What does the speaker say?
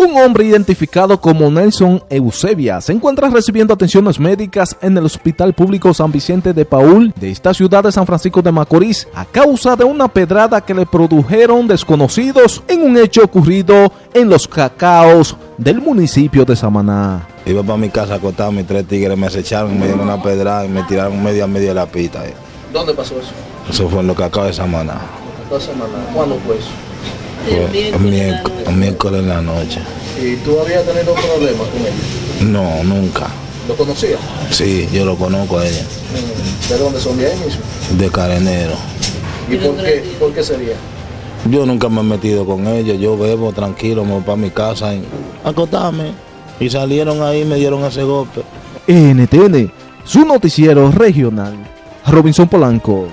Un hombre identificado como Nelson Eusebia se encuentra recibiendo atenciones médicas en el Hospital Público San Vicente de Paul de esta ciudad de San Francisco de Macorís a causa de una pedrada que le produjeron desconocidos en un hecho ocurrido en los cacaos del municipio de Samaná. Iba para mi casa a mis tres tigres me acecharon, me dieron una pedrada y me tiraron medio a medio de la pista. ¿Dónde pasó eso? Eso fue en los cacaos de Samaná. ¿Cuándo fue eso? El miércoles, miércoles en la noche. ¿Y tú habías tenido problemas con ellos? No, nunca. ¿Lo conocías? Sí, yo lo conozco a ella. ¿De dónde son de ahí mismo? De Carenero. ¿Y por qué, por qué sería? Yo nunca me he metido con ellos. Yo bebo tranquilo, me voy para mi casa y acostarme. Y salieron ahí y me dieron ese golpe. NTN, su noticiero regional. Robinson Polanco.